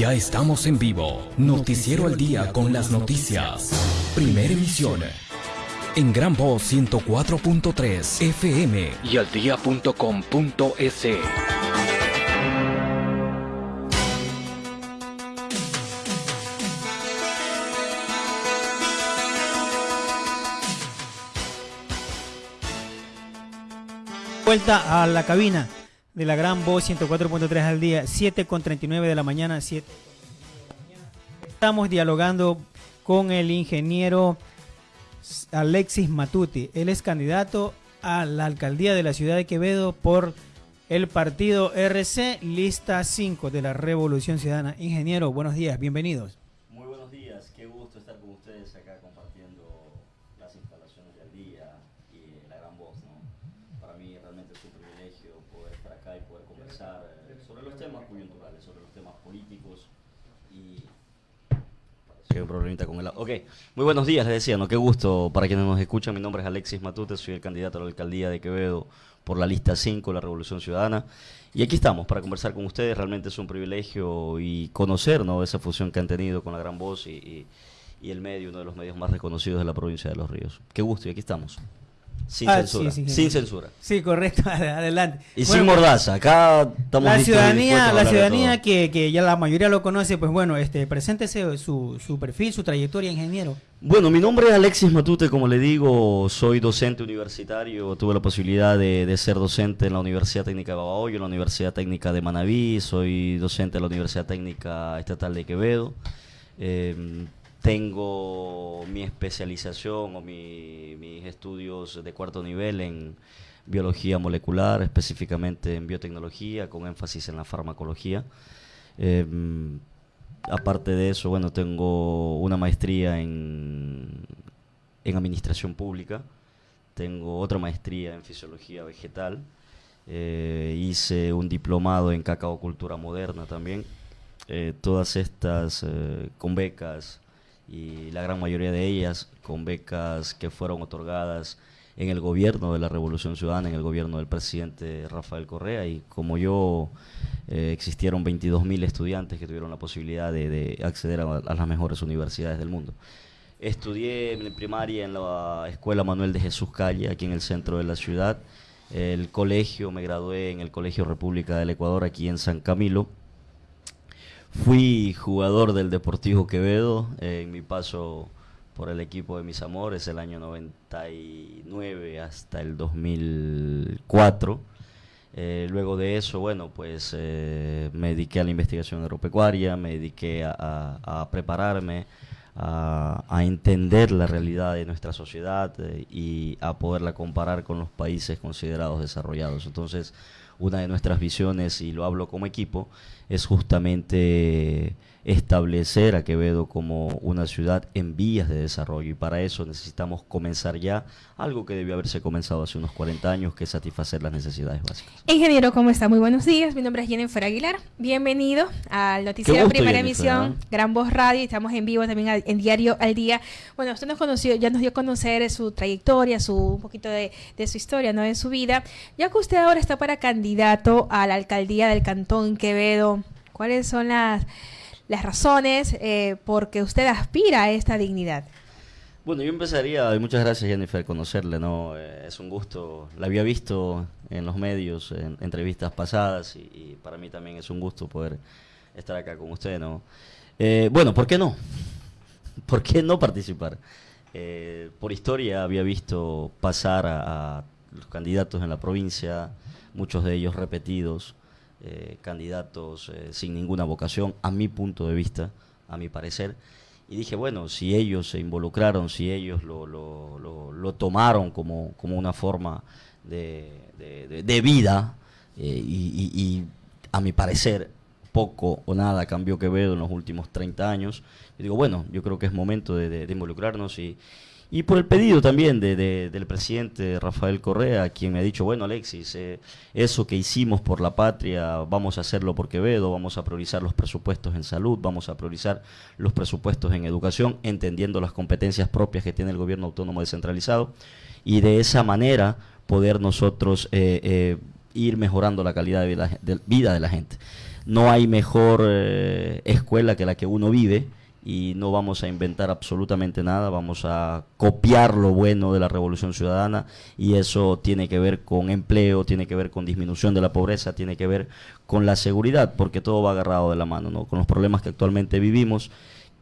Ya estamos en vivo. Noticiero al día con las noticias. Primera emisión. En Gran Voz 104.3 FM y al día.com.es. Vuelta a la cabina de la gran voz 104.3 al día, 7 con 39 de la mañana, 7. Estamos dialogando con el ingeniero Alexis Matuti. Él es candidato a la alcaldía de la ciudad de Quevedo por el partido RC, lista 5 de la Revolución Ciudadana. Ingeniero, buenos días, bienvenidos. Un problemita con el Ok, muy buenos días, les decía, ¿no? Qué gusto para quienes nos escuchan. Mi nombre es Alexis Matute, soy el candidato a la alcaldía de Quevedo por la lista 5, la Revolución Ciudadana. Y aquí estamos para conversar con ustedes. Realmente es un privilegio y conocer ¿no? esa fusión que han tenido con la gran voz y, y el medio, uno de los medios más reconocidos de la provincia de Los Ríos. Qué gusto, y aquí estamos. Sin ah, censura. sin censura. Sí, correcto, adelante. Y sin mordaza, acá estamos La ciudadanía, la ciudadanía que, que, ya la mayoría lo conoce, pues bueno, este, preséntese su, su perfil, su trayectoria, ingeniero. Bueno, mi nombre es Alexis Matute, como le digo, soy docente universitario, tuve la posibilidad de, de ser docente en la Universidad Técnica de Babahoyo, en la Universidad Técnica de Manabí, soy docente en la Universidad Técnica Estatal de Quevedo. Eh, tengo mi especialización o mis estudios de cuarto nivel en biología molecular, específicamente en biotecnología, con énfasis en la farmacología. Em, aparte de eso, bueno, tengo una maestría en, en administración pública, tengo otra maestría en fisiología vegetal, eh, hice un diplomado en cacao cultura moderna también. Eh, todas estas eh, con becas y la gran mayoría de ellas con becas que fueron otorgadas en el gobierno de la Revolución Ciudadana, en el gobierno del presidente Rafael Correa, y como yo, eh, existieron 22.000 estudiantes que tuvieron la posibilidad de, acceder a, las mejores universidades del mundo. Estudié en primaria en la Escuela Manuel de Jesús Calle, aquí en el centro de la ciudad. El colegio, me gradué en el Colegio República del Ecuador, aquí en San Camilo Fui jugador del Deportivo Quevedo en mi paso por el equipo de mis amores el año 99 hasta el 2004. Eh, luego de eso, bueno, pues eh, me dediqué a la investigación agropecuaria, me dediqué a, prepararme, a, entender la realidad de nuestra sociedad eh, y a poderla comparar con los países considerados desarrollados. Entonces, una de nuestras visiones, y lo hablo como equipo, es justamente establecer a Quevedo como una ciudad en vías de desarrollo y para eso necesitamos comenzar ya algo que debió haberse comenzado hace unos 40 años, que es satisfacer las necesidades básicas. Ingeniero, ¿cómo está? Muy buenos días. Mi nombre es Jennifer Aguilar. Bienvenido al noticiero Primera Emisión, ¿eh? Gran Voz Radio. Estamos en vivo también en Diario al Día. Bueno, usted nos conoció, ya nos dio a conocer su trayectoria, su un poquito de, de su historia, ¿no? De su vida. Ya que usted ahora está para candidato a la alcaldía del Cantón Quevedo, ¿cuáles son las las razones eh, por que usted aspira a esta dignidad. Bueno, yo empezaría, y muchas gracias Jennifer, conocerle, ¿no? Eh, es un gusto, la había visto en los medios, en entrevistas pasadas, y, para mí también es un gusto poder estar acá con usted, ¿no? Eh, bueno, ¿por qué no? ¿Por qué no participar? por historia había visto pasar a los candidatos en la provincia, muchos de ellos repetidos, eh, candidatos eh, sin ninguna vocación, a mi punto de vista, a mi parecer. Y dije, bueno, si ellos se involucraron, si ellos lo, lo, lo, tomaron como, como, una forma de, de, vida, eh, y, a mi parecer poco o nada cambió Quevedo en los últimos 30 años, digo, bueno, yo creo que es momento de, involucrarnos y y por el pedido también de, del presidente Rafael Correa, quien me ha dicho, bueno Alexis, eh, eso que hicimos por la patria, vamos a hacerlo por Quevedo, vamos a priorizar los presupuestos en salud, vamos a priorizar los presupuestos en educación, entendiendo las competencias propias que tiene el gobierno autónomo descentralizado, y de esa manera poder nosotros eh, eh, ir mejorando la calidad de vida de la gente. no hay mejor escuela que la que uno vive y no vamos a inventar absolutamente nada, vamos a copiar lo bueno de la revolución ciudadana y eso tiene que ver con empleo, tiene que ver con disminución de la pobreza, tiene que ver con la seguridad, porque todo va agarrado de la mano, ¿no? con los problemas que actualmente vivimos,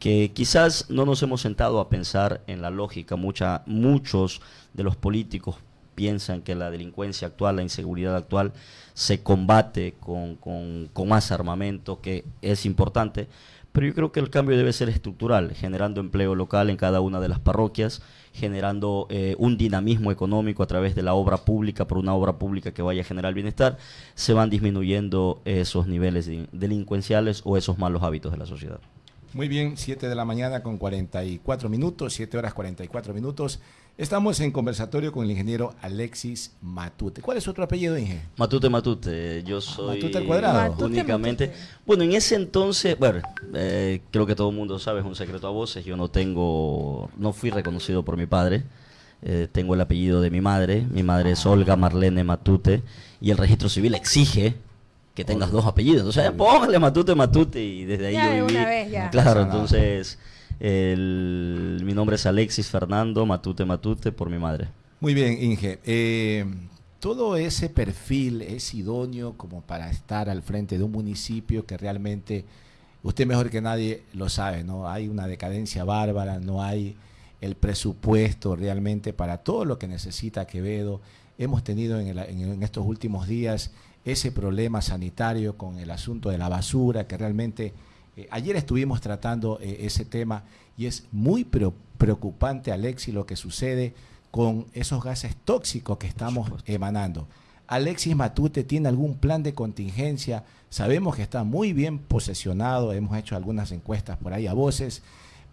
que quizás no nos hemos sentado a pensar en la lógica, Mucha, muchos de los políticos piensan que la delincuencia actual, la inseguridad actual, se combate con, con, con más armamento, que es importante, pero yo creo que el cambio debe ser estructural, generando empleo local en cada una de las parroquias, generando eh, un dinamismo económico a través de la obra pública, por una obra pública que vaya a generar bienestar, se van disminuyendo esos niveles delincuenciales o esos malos hábitos de la sociedad. Muy bien, 7 de la mañana con 44 minutos, 7 horas 44 minutos. Estamos en conversatorio con el ingeniero Alexis Matute. ¿Cuál es su otro apellido, Inge? Matute Matute. Yo soy. Matute al cuadrado. únicamente. Bueno, en ese entonces, bueno, eh, creo que todo el mundo sabe, es un secreto a voces. Yo no tengo. No fui reconocido por mi padre. Eh, tengo el apellido de mi madre. Mi madre es Olga Marlene Matute. Y el registro civil exige que tengas dos apellidos. O sea, póngale Matute Matute. Y desde ahí yo viví. Claro, entonces. El, mi nombre es Alexis Fernando Matute Matute por mi madre. Muy bien, Inge. Eh, todo ese perfil es idóneo como para estar al frente de un municipio que realmente, usted mejor que nadie lo sabe, ¿no? Hay una decadencia bárbara, no hay el presupuesto realmente para todo lo que necesita Quevedo. Hemos tenido en, en estos últimos días ese problema sanitario con el asunto de la basura que realmente eh, ayer estuvimos tratando eh, ese tema y es muy preocupante, Alexis, lo que sucede con esos gases tóxicos que estamos emanando. Alexis Matute tiene algún plan de contingencia. Sabemos que está muy bien posesionado, hemos hecho algunas encuestas por ahí a voces.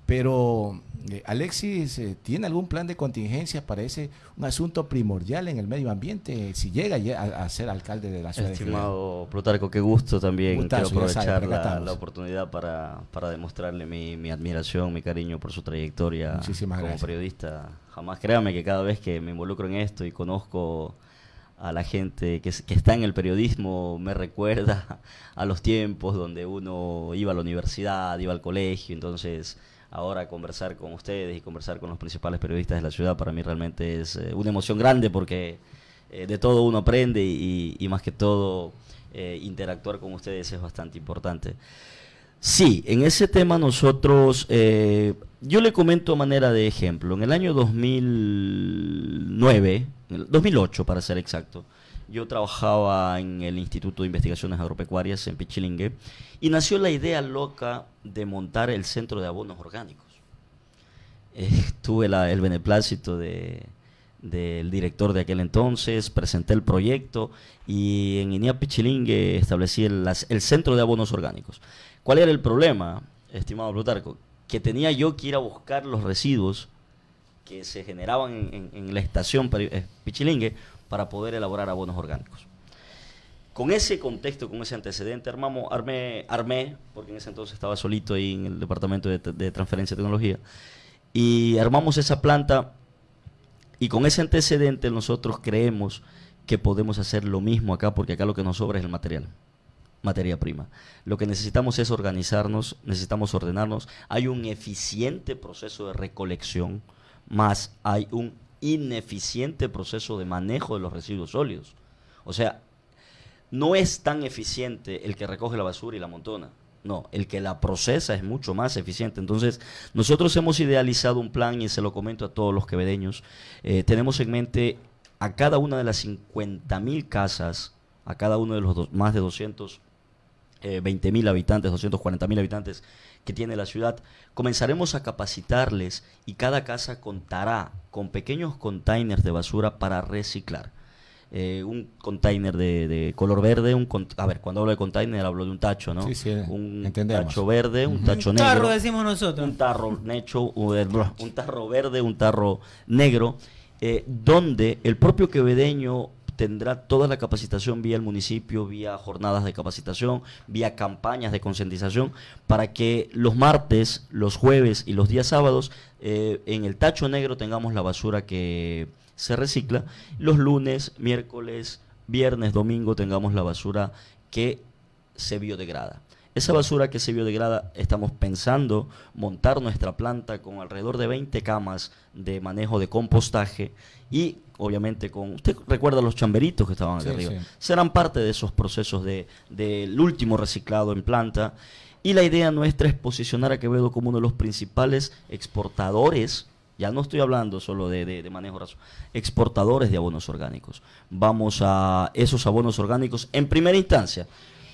Pero, eh, Alexis, eh, ¿tiene algún plan de contingencia para ese un asunto primordial en el medio ambiente si llega a, ser alcalde de la ciudad Estimado Plutarco, qué gusto también. Quiero aprovechar la, oportunidad para, para demostrarle mi, mi, admiración, mi cariño por su trayectoria como periodista. Jamás créame que cada vez que me involucro en esto y conozco a la gente que, que, está en el periodismo me recuerda a los tiempos donde uno iba a la universidad, iba al colegio, entonces ahora conversar con ustedes y conversar con los principales periodistas de la ciudad para mí realmente es eh, una emoción grande porque eh, de todo uno aprende y, más que todo eh, interactuar con ustedes es bastante importante. Sí, en ese tema nosotros, yo le comento a manera de ejemplo, en el año 2009, 2008 para ser exacto, yo trabajaba en el Instituto de Investigaciones Agropecuarias en Pichilingue y nació la idea loca de montar el centro de abonos orgánicos. Eh, tuve el beneplácito de, del director de aquel entonces, presenté el proyecto y en Inia Pichilingue establecí el, el, centro de abonos orgánicos. ¿Cuál era el problema, estimado Plutarco? Que tenía yo que ir a buscar los residuos que se generaban en, en la estación eh, Pichilingue para poder elaborar abonos orgánicos. Con ese contexto, con ese antecedente, armamos, armé, armé, porque en ese entonces estaba solito ahí en el departamento de, de transferencia de tecnología, y armamos esa planta y con ese antecedente nosotros creemos que podemos hacer lo mismo acá, porque acá lo que nos sobra es el material, materia prima. Lo que necesitamos es organizarnos, necesitamos ordenarnos. Hay un eficiente proceso de recolección, más hay un ineficiente proceso de manejo de los residuos sólidos. O sea, no es tan eficiente el que recoge la basura y la montona. No, el que la procesa es mucho más eficiente. Entonces, nosotros hemos idealizado un plan y se lo comento a todos los quevedeños. Eh, tenemos en mente a cada una de las 50 mil casas, a cada uno de los más de 220 eh, mil habitantes, 240 mil habitantes que tiene la ciudad, comenzaremos a capacitarles y cada casa contará con pequeños containers de basura para reciclar. Eh, un container de, color verde, un a ver, cuando hablo de container hablo de un tacho, ¿no? Sí, sí, un tacho verde, un tacho negro. Un tarro decimos nosotros. Un tarro necho, un tarro verde, un tarro negro, eh, donde el propio quevedeño tendrá toda la capacitación vía el municipio, vía jornadas de capacitación, vía campañas de concientización, para que los martes, los jueves y los días sábados eh, en el tacho negro tengamos la basura que se recicla, los lunes, miércoles, viernes, domingo tengamos la basura que se biodegrada. Esa basura que se biodegrada, estamos pensando montar nuestra planta con alrededor de 20 camas de manejo de compostaje y obviamente con, usted recuerda los chamberitos que estaban aquí arriba, serán parte de esos procesos del de, último reciclado en planta. Y la idea nuestra es posicionar a Quevedo como uno de los principales exportadores ya no estoy hablando solo de, de, manejo raso, exportadores de abonos orgánicos. Vamos a esos abonos orgánicos, en primera instancia,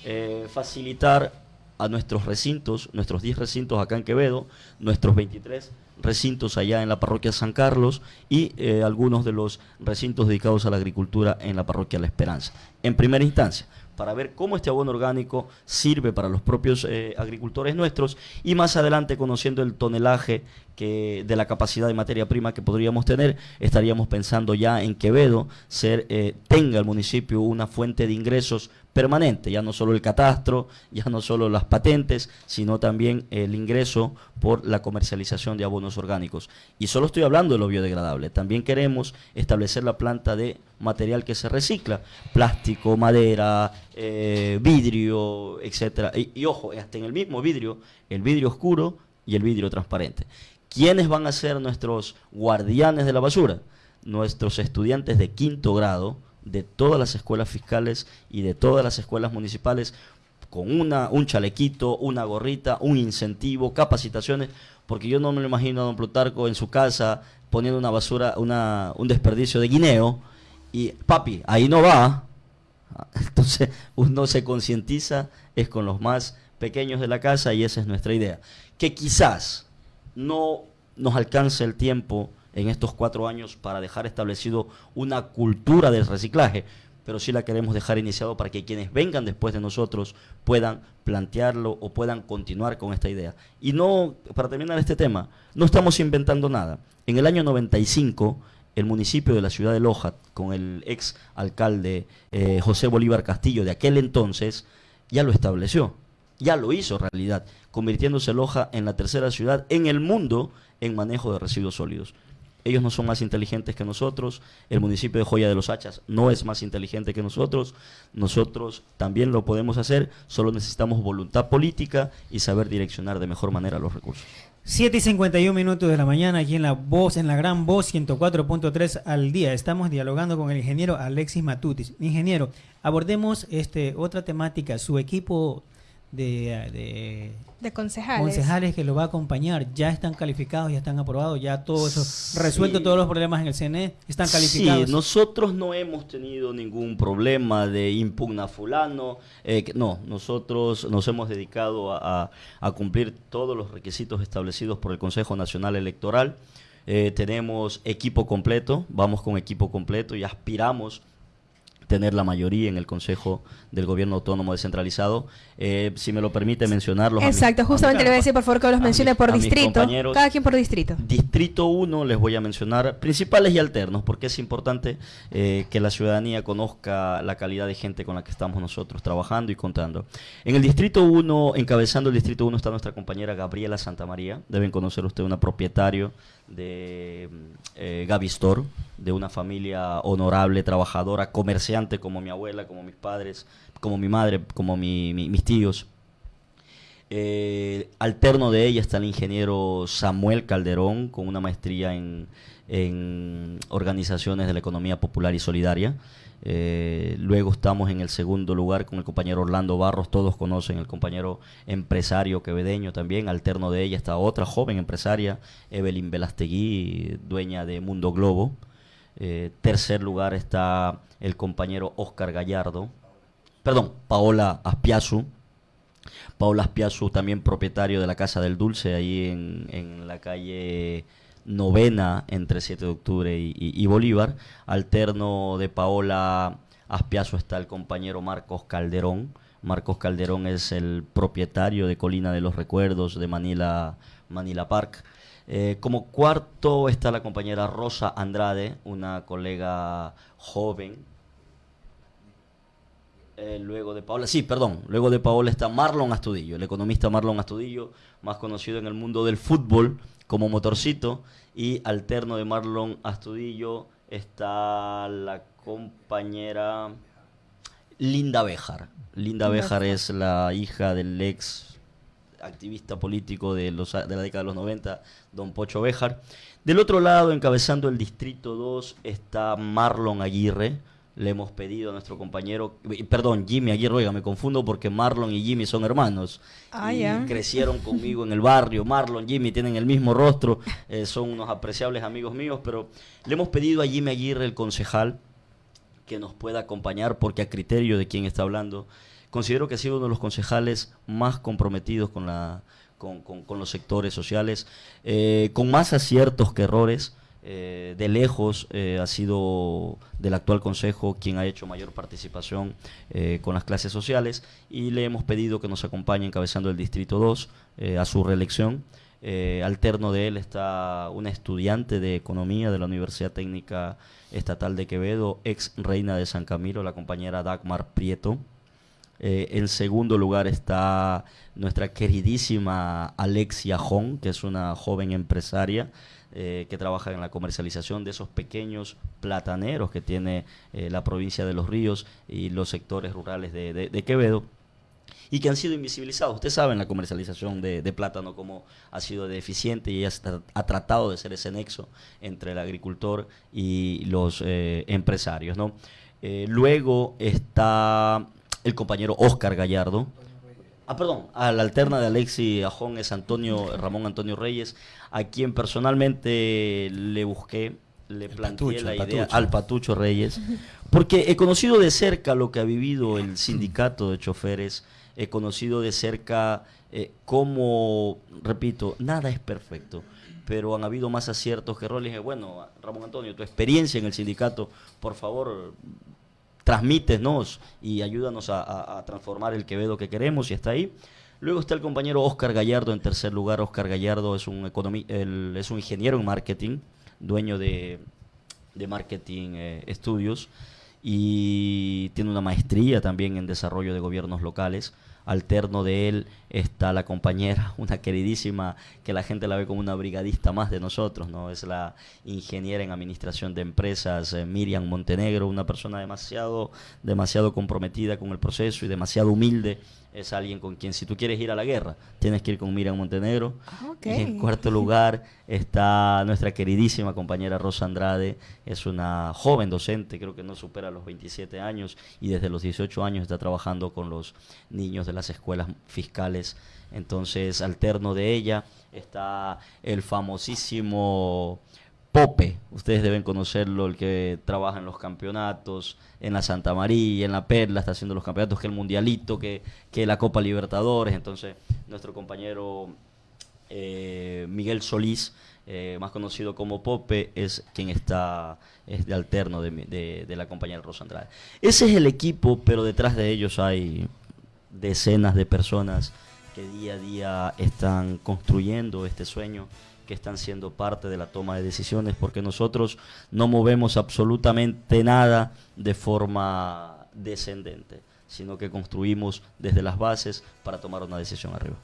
eh, facilitar a nuestros recintos, nuestros 10 recintos acá en Quevedo, nuestros 23 recintos allá en la parroquia San Carlos y eh, algunos de los recintos dedicados a la agricultura en la parroquia La Esperanza. En primera instancia, para ver cómo este abono orgánico sirve para los propios eh, agricultores nuestros y más adelante conociendo el tonelaje que de la capacidad de materia prima que podríamos tener, estaríamos pensando ya en Quevedo ser eh, tenga el municipio una fuente de ingresos permanente, ya no solo el catastro, ya no solo las patentes, sino también el ingreso por la comercialización de abonos orgánicos. Y solo estoy hablando de lo biodegradable, también queremos establecer la planta de material que se recicla, plástico, madera, eh, vidrio, etcétera. Y, y ojo, hasta en el mismo vidrio, el vidrio oscuro y el vidrio transparente. ¿Quiénes van a ser nuestros guardianes de la basura? Nuestros estudiantes de quinto grado, de todas las escuelas fiscales y de todas las escuelas municipales con una, un chalequito, una gorrita, un incentivo, capacitaciones, porque yo no me lo imagino a don Plutarco en su casa poniendo una basura, una, un desperdicio de guineo y papi, ahí no va. Entonces uno se concientiza, es con los más pequeños de la casa y esa es nuestra idea. Que quizás no nos alcance el tiempo en estos cuatro años para dejar establecido una cultura del reciclaje, pero sí la queremos dejar iniciado para que quienes vengan después de nosotros puedan plantearlo o puedan continuar con esta idea. Y no, para terminar este tema, no estamos inventando nada. En el año 95, el municipio de la ciudad de Loja, con el ex alcalde eh, José Bolívar Castillo de aquel entonces, ya lo estableció, ya lo hizo realidad, convirtiéndose Loja en la tercera ciudad en el mundo en manejo de residuos sólidos. Ellos no son más inteligentes que nosotros, el municipio de Joya de los Hachas no es más inteligente que nosotros, nosotros también lo podemos hacer, solo necesitamos voluntad política y saber direccionar de mejor manera los recursos. 7 y 51 minutos de la mañana aquí en la voz, en la gran voz 104.3 al día. Estamos dialogando con el ingeniero Alexis Matutis. Ingeniero, abordemos este otra temática. Su equipo de, de, concejales. concejales que lo va a acompañar ya están calificados, ya están aprobados, ya todo eso, resuelto todos los problemas en el CNE, están calificados. Sí, nosotros no hemos tenido ningún problema de impugna fulano, eh, no, nosotros nos hemos dedicado a, a, cumplir todos los requisitos establecidos por el Consejo Nacional Electoral. Eh, tenemos equipo completo, vamos con equipo completo y aspiramos tener la mayoría en el Consejo del Gobierno Autónomo Descentralizado. Eh, si me lo permite mencionarlos. Exacto, justamente le voy a decir por favor que los mencione por distrito. Cada quien por distrito. Distrito 1 les voy a mencionar principales y alternos, porque es importante eh, que la ciudadanía conozca la calidad de gente con la que estamos nosotros trabajando y contando. En el Distrito 1, encabezando el Distrito 1 está nuestra compañera Gabriela Santamaría. Deben conocer usted una propietario de eh, Gavistor, de una familia honorable, trabajadora, comerciante como mi abuela, como mis padres, como mi madre, como mis tíos. Eh, alterno de ella está el ingeniero Samuel Calderón, con una maestría en, en organizaciones de la economía popular y solidaria. Eh, luego estamos en el segundo lugar con el compañero Orlando Barros, todos conocen el compañero empresario quevedeño también, alterno de ella está otra joven empresaria, Evelyn Velastegui, dueña de Mundo Globo. Eh, tercer lugar está el compañero Oscar Gallardo, perdón, Paola Aspiazu. Paola Aspiazu también propietario de la Casa del Dulce ahí en, en la calle novena entre 7 de octubre y, Bolívar. Alterno de Paola Aspiazo está el compañero Marcos Calderón. Marcos Calderón es el propietario de Colina de los Recuerdos de Manila, Manila Park. Eh, como cuarto está la compañera Rosa Andrade, una colega joven. Eh, luego de Paola, sí, perdón, luego de Paola está Marlon Astudillo, el economista Marlon Astudillo, más conocido en el mundo del fútbol como motorcito y alterno de Marlon Astudillo está la compañera Linda Béjar. Linda Béjar es la hija del ex activista político de, los, de la década de los 90, don Pocho Béjar. Del otro lado, encabezando el Distrito 2, está Marlon Aguirre. Le hemos pedido a nuestro compañero, perdón, Jimmy Aguirre, oiga, me confundo porque Marlon y Jimmy son hermanos. Ah, y crecieron conmigo en el barrio. Marlon, Jimmy tienen el mismo rostro, eh, son unos apreciables amigos míos, pero le hemos pedido a Jimmy Aguirre, el concejal, que nos pueda acompañar, porque a criterio de quien está hablando, considero que ha sido uno de los concejales más comprometidos con, la, con, los sectores sociales, eh, con más aciertos que errores. Eh, de lejos eh, ha sido del actual consejo quien ha hecho mayor participación con las clases sociales y le hemos pedido que nos acompañe encabezando el Distrito 2 a su reelección. alterno de él está una estudiante de economía de la Universidad Técnica Estatal de Quevedo, ex reina de San Camilo, la compañera Dagmar Prieto. Eh, en segundo lugar está nuestra queridísima Alexia Jón, que es una joven empresaria eh, que trabaja en la comercialización de esos pequeños plataneros que tiene eh, la provincia de Los Ríos y los sectores rurales de, Quevedo y que han sido invisibilizados. Usted sabe en la comercialización de, plátano cómo ha sido deficiente y ha tratado de ser ese nexo entre el agricultor y los empresarios. ¿no? luego está el compañero Oscar Gallardo. Ah, perdón, a la alterna de Alexi Ajón es Antonio Ramón Antonio Reyes, a quien personalmente le busqué, le planteé la idea al Patucho Reyes, porque he conocido de cerca lo que ha vivido el sindicato de choferes, he conocido de cerca eh, cómo, repito, nada es perfecto pero han habido más aciertos que errores. Bueno, Ramón Antonio, tu experiencia en el sindicato, por favor, transmítenos y ayúdanos a, transformar el Quevedo que queremos y está ahí. Luego está el compañero Oscar Gallardo en tercer lugar. Oscar Gallardo es un, es un ingeniero en marketing, dueño de, Marketing eh, Estudios y tiene una maestría también en desarrollo de gobiernos locales alterno de él está la compañera, una queridísima, que la gente la ve como una brigadista más de nosotros, ¿no? Es la ingeniera en administración de empresas, eh, Miriam Montenegro, una persona demasiado, demasiado comprometida con el proceso y demasiado humilde es alguien con quien si tú quieres ir a la guerra, tienes que ir con Miriam Montenegro. Ah, en cuarto lugar está nuestra queridísima compañera Rosa Andrade, es una joven docente, creo que no supera los 27 años y desde los 18 años está trabajando con los niños de las escuelas fiscales. Entonces, alterno de ella está el famosísimo Pope, ustedes deben conocerlo, el que trabaja en los campeonatos, en la Santa María, en la Perla, está haciendo los campeonatos, que el Mundialito, que, que la Copa Libertadores. Entonces, nuestro compañero eh, Miguel Solís, eh, más conocido como Pope, es quien está es de alterno de, de la compañera Rosa Andrade. Ese es el equipo, pero detrás de ellos hay decenas de personas que día a día están construyendo este sueño que están siendo parte de la toma de decisiones, porque nosotros no movemos absolutamente nada de forma descendente, sino que construimos desde las bases para tomar una decisión arriba.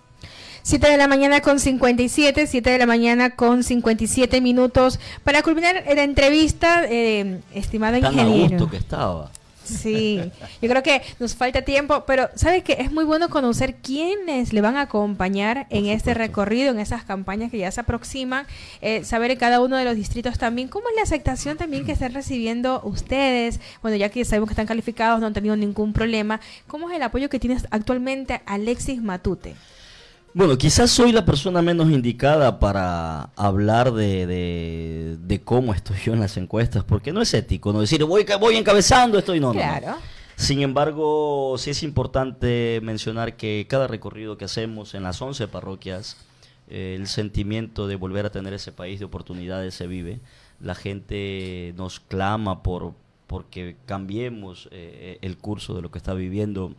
7 de la mañana con 57, 7 de la mañana con 57 minutos. Para culminar la entrevista, eh, estimado Tan ingeniero. que estaba. Sí, yo creo que nos falta tiempo, pero ¿sabe que es muy bueno conocer quiénes le van a acompañar en este recorrido, en esas campañas que ya se aproximan? Eh, saber en cada uno de los distritos también, ¿cómo es la aceptación también que están recibiendo ustedes? Bueno, ya que sabemos que están calificados, no han tenido ningún problema. ¿Cómo es el apoyo que tienes actualmente Alexis Matute? Bueno, quizás soy la persona menos indicada para hablar de, de, cómo estoy yo en las encuestas, porque no es ético, no decir voy, voy encabezando, estoy no, claro. Sin embargo, sí es importante mencionar que cada recorrido que hacemos en las 11 parroquias, eh, el sentimiento de volver a tener ese país de oportunidades se vive. La gente nos clama por porque cambiemos eh, el curso de lo que está viviendo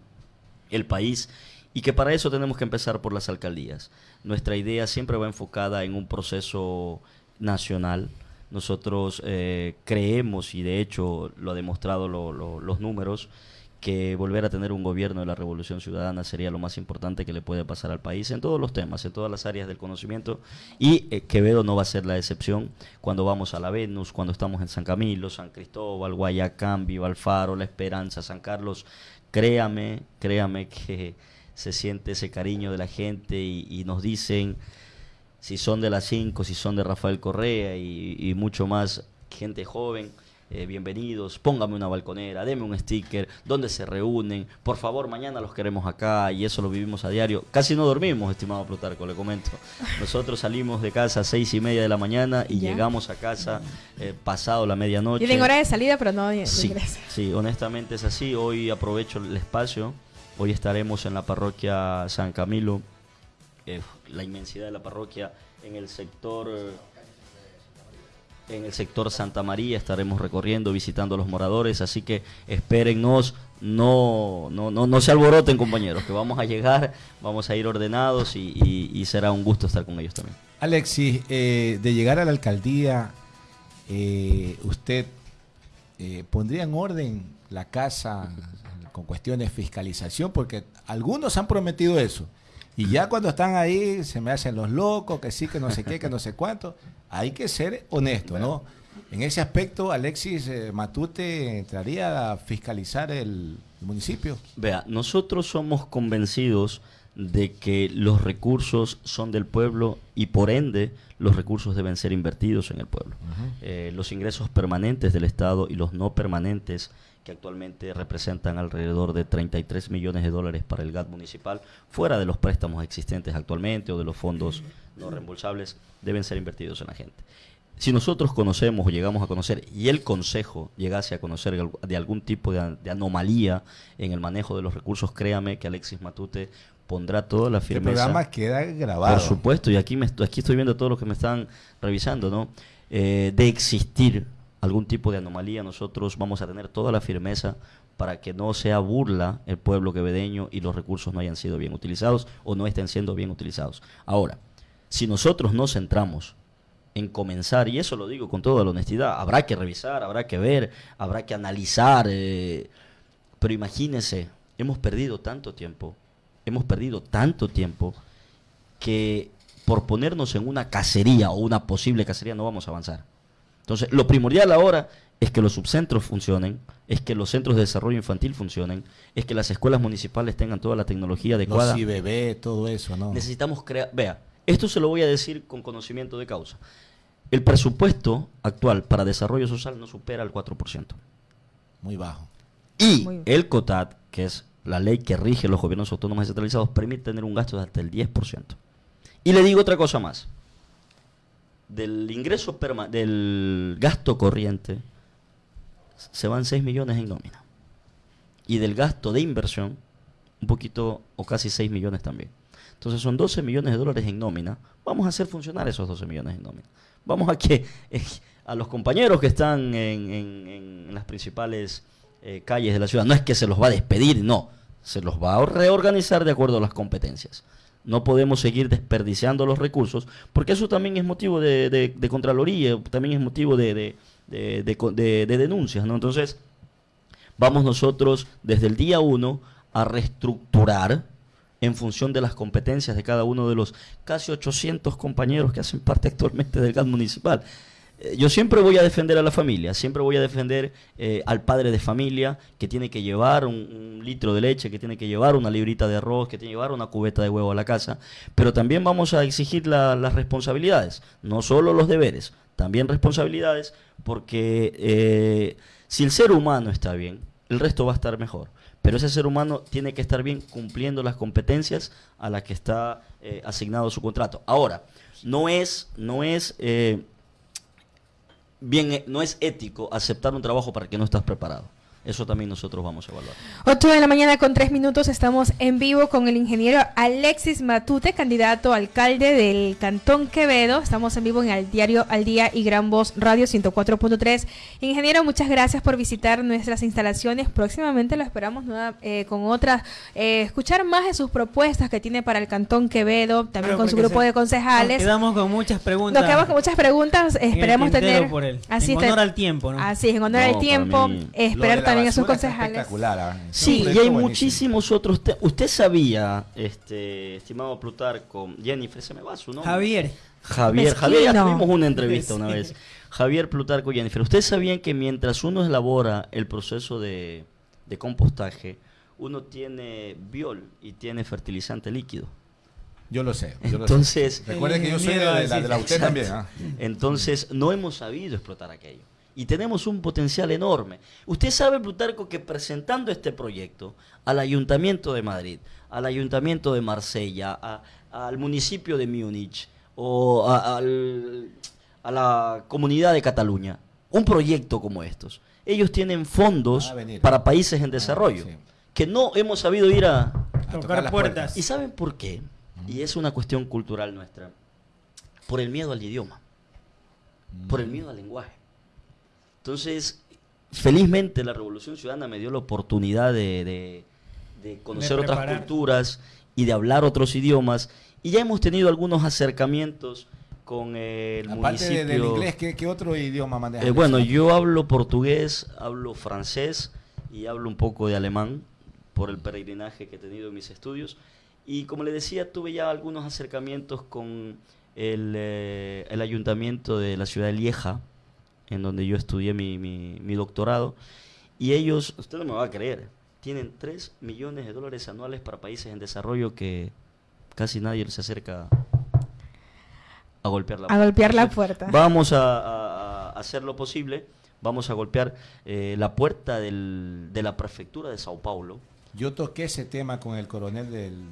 el país y que para eso tenemos que empezar por las alcaldías. Nuestra idea siempre va enfocada en un proceso nacional. Nosotros eh, creemos, y de hecho lo ha demostrado los números, que volver a tener un gobierno de la revolución ciudadana sería lo más importante que le puede pasar al país en todos los temas, en todas las áreas del conocimiento y eh, Quevedo no va a ser la excepción cuando vamos a la Venus, cuando estamos en San Camilo, San Cristóbal, Guayacán, Viva Alfaro, La Esperanza, San Carlos, créame, créame que se siente ese cariño de la gente y, nos dicen si son de las 5, si son de Rafael Correa y mucho más gente joven eh, bienvenidos, póngame una balconera, deme un sticker, dónde se reúnen, por favor, mañana los queremos acá y eso lo vivimos a diario. Casi no dormimos, estimado Plutarco, le comento. Nosotros salimos de casa a seis y media de la mañana y llegamos a casa eh, pasado la medianoche. Tienen hora de salida, pero no de sí, Sí, honestamente es así. Hoy aprovecho el espacio. Hoy estaremos en la parroquia San Camilo, eh, la inmensidad de la parroquia en el sector en el sector Santa María estaremos recorriendo, visitando a los moradores, así que espérennos, no, no, no, no se alboroten compañeros, que vamos a llegar, vamos a ir ordenados y, será un gusto estar con ellos también. Alexis, eh, de llegar a la alcaldía, eh, ¿usted pondría en orden la casa con cuestiones de fiscalización? Porque algunos han prometido eso. Y ya cuando están ahí se me hacen los locos, que sí, que no sé qué, que no sé cuánto. Hay que ser honesto, ¿no? En ese aspecto, Alexis eh, Matute entraría a fiscalizar el, municipio. Vea, nosotros somos convencidos de que los recursos son del pueblo y por ende los recursos deben ser invertidos en el pueblo. Eh, los ingresos permanentes del Estado y los no permanentes que actualmente representan alrededor de 33 millones de dólares para el GAT municipal, fuera de los préstamos existentes actualmente o de los fondos no reembolsables, deben ser invertidos en la gente. Si nosotros conocemos o llegamos a conocer y el Consejo llegase a conocer de algún tipo de, anomalía en el manejo de los recursos, créame que Alexis Matute pondrá toda la firmeza. El programa queda grabado. Por supuesto, y aquí, me, aquí estoy viendo todos los que me están revisando, ¿no? Eh, de existir algún tipo de anomalía, nosotros vamos a tener toda la firmeza para que no sea burla el pueblo quevedeño y los recursos no hayan sido bien utilizados o no estén siendo bien utilizados. Ahora, si nosotros nos centramos en comenzar, y eso lo digo con toda la honestidad, habrá que revisar, habrá que ver, habrá que analizar, eh, pero imagínense, hemos perdido tanto tiempo, hemos perdido tanto tiempo que por ponernos en una cacería o una posible cacería no vamos a avanzar. Entonces, lo primordial ahora es que los subcentros funcionen, es que los centros de desarrollo infantil funcionen, es que las escuelas municipales tengan toda la tecnología adecuada. Los bebé, todo eso, ¿no? Necesitamos crear, vea, esto se lo voy a decir con conocimiento de causa. El presupuesto actual para desarrollo social no supera el 4%. Muy bajo. Y el COTAD, que es la ley que rige los gobiernos autónomos descentralizados, permite tener un gasto de hasta el 10%. Y le digo otra cosa más del ingreso del gasto corriente se van 6 millones en nómina. Y del gasto de inversión, un poquito o casi 6 millones también. Entonces son 12 millones de dólares en nómina. Vamos a hacer funcionar esos 12 millones en nómina. Vamos a que eh, a los compañeros que están en, las principales eh, calles de la ciudad, no es que se los va a despedir, no, se los va a reorganizar de acuerdo a las competencias. No podemos seguir desperdiciando los recursos, porque eso también es motivo de, contraloría, también es motivo de, denuncias, ¿no? Entonces, vamos nosotros desde el día uno a reestructurar en función de las competencias de cada uno de los casi 800 compañeros que hacen parte actualmente del GAT municipal. Eh, yo siempre voy a defender a la familia, siempre voy a defender eh, al padre de familia que tiene que llevar un, litro de leche, que tiene que llevar una librita de arroz, que tiene que llevar una cubeta de huevo a la casa, pero también vamos a exigir las responsabilidades, no solo los deberes, también responsabilidades, porque eh, si el ser humano está bien, el resto va a estar mejor. Pero ese ser humano tiene que estar bien cumpliendo las competencias a las que está asignado su contrato. Ahora, no es, no es bien, eh, no es ético aceptar un trabajo para que no estás preparado. Eso también nosotros vamos a evaluar. 8 de la mañana con 3 minutos estamos en vivo con el ingeniero Alexis Matute, candidato alcalde del Cantón Quevedo. Estamos en vivo en el diario Al Día y Gran Voz Radio 104.3. Ingeniero, muchas gracias por visitar nuestras instalaciones. Próximamente lo esperamos eh, con otras, eh, escuchar más de sus propuestas que tiene para el Cantón Quevedo, también con su grupo de concejales. Nos quedamos con muchas preguntas. Nos quedamos con muchas preguntas. Esperemos tener. Así en honor al tiempo, ¿no? Así, en honor al tiempo. Esperar también a sus concejales. ¿ah? Sí, y hay muchísimos otros Usted sabía, este, estimado Plutarco, Jennifer, se me va su nombre. Javier. Javier, Javier, ya tuvimos una entrevista una vez. Javier Plutarco Jennifer, ¿ustedes sabían que mientras uno elabora el proceso de, de compostaje, uno tiene biol y tiene fertilizante líquido. Yo lo sé. Entonces, recuerde que yo soy de, la, de la usted también. ¿ah? Entonces, no hemos sabido explotar aquello. Y tenemos un potencial enorme. Usted sabe, Plutarco, que presentando este proyecto al Ayuntamiento de Madrid, al Ayuntamiento de Marsella, al municipio de Múnich o a, la comunidad de Cataluña, un proyecto como estos, ellos tienen fondos para países en desarrollo, que no hemos sabido ir a, tocar puertas. ¿Y saben por qué? Y es una cuestión cultural nuestra. Por el miedo al idioma. Por el mm. miedo al lenguaje. Entonces, felizmente la Revolución Ciudadana me dio la oportunidad de, conocer otras culturas y de hablar otros idiomas. Y ya hemos tenido algunos acercamientos con el Aparte municipio. del inglés, ¿qué, otro idioma manejas? Eh, bueno, yo hablo portugués, hablo francés y hablo un poco de alemán por el peregrinaje que he tenido en mis estudios. Y como le decía, tuve ya algunos acercamientos con el, eh, el ayuntamiento de la ciudad de Lieja, en donde yo estudié mi, mi, doctorado. Y ellos, usted no me va a creer, tienen 3 millones de dólares anuales para países en desarrollo que casi nadie se acerca a golpear la puerta. A golpear la puerta. Vamos a, hacer lo posible, vamos a golpear eh, la puerta del, de la prefectura de Sao Paulo, yo toqué ese tema con el coronel del,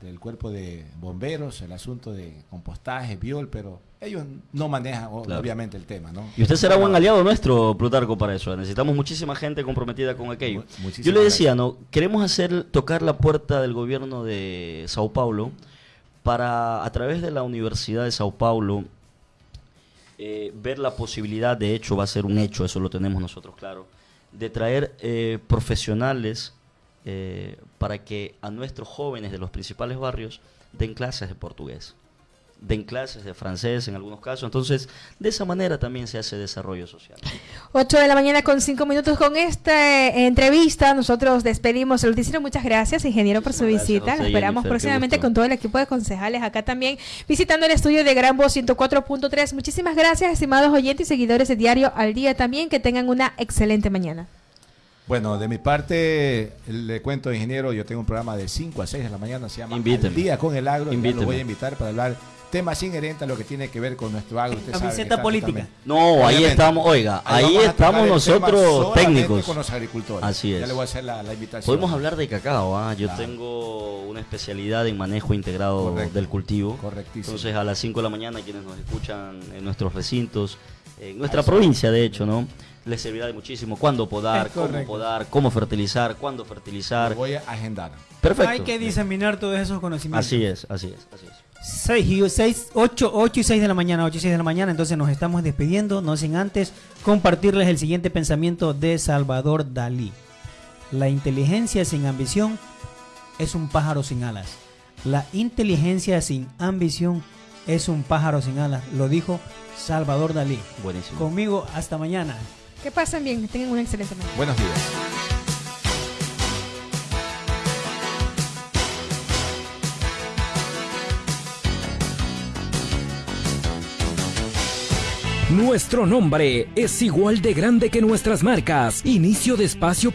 del, cuerpo de bomberos, el asunto de compostaje, biol, pero ellos no manejan obviamente el tema, ¿no? Y usted será buen aliado nuestro, Plutarco, para eso. Necesitamos muchísima gente comprometida con aquello. Yo le decía, ¿no? Queremos hacer, tocar la puerta del gobierno de Sao Paulo para, a través de la Universidad de Sao Paulo, eh, ver la posibilidad, de hecho va a ser un hecho, eso lo tenemos nosotros claro, de traer eh, profesionales eh, para que a nuestros jóvenes de los principales barrios den clases de portugués, den clases de francés en algunos casos. Entonces, de esa manera también se hace desarrollo social. 8 de la mañana con 5 minutos con esta eh, entrevista. Nosotros despedimos el noticiero. Muchas gracias, ingeniero, por su visita. Lo esperamos próximamente con todo el equipo de concejales acá también, visitando el estudio de Gran Voz 104.3. Muchísimas gracias, estimados oyentes y seguidores de Diario al Día también. Que tengan una excelente mañana. Bueno, de mi parte, le cuento, ingeniero, yo tengo un programa de 5 a 6 de la mañana, se llama El Día con el Agro, y lo voy a invitar para hablar temas inherentes a lo que tiene que ver con nuestro agro. Usted Camiseta política. No, ahí estamos, oiga, ahí, estamos nosotros técnicos. Con los agricultores. Así es. Ya le voy a hacer la, invitación. Podemos hablar de cacao, ¿ah? yo tengo una especialidad en manejo integrado del cultivo. Correctísimo. Entonces a las 5 de la mañana quienes nos escuchan en nuestros recintos, en nuestra provincia de hecho, ¿no? les servirá de muchísimo. Cuándo podar, cómo podar, cómo fertilizar, cuándo fertilizar. voy a agendar. Perfecto. Hay que diseminar todos esos conocimientos. Así es, así es, así es. 6 6, 8, 8 y 6 de la mañana, 8 y 6 de la mañana, entonces nos estamos despidiendo, no sin antes compartirles el siguiente pensamiento de Salvador Dalí. La inteligencia sin ambición es un pájaro sin alas. La inteligencia sin ambición es un pájaro sin alas, lo dijo Salvador Dalí. Buenísimo. Conmigo, hasta mañana. Que pasen bien, que tengan una excelente mañana. Buenos días. Nuestro nombre es igual de grande que nuestras marcas. Inicio de espacio